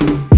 you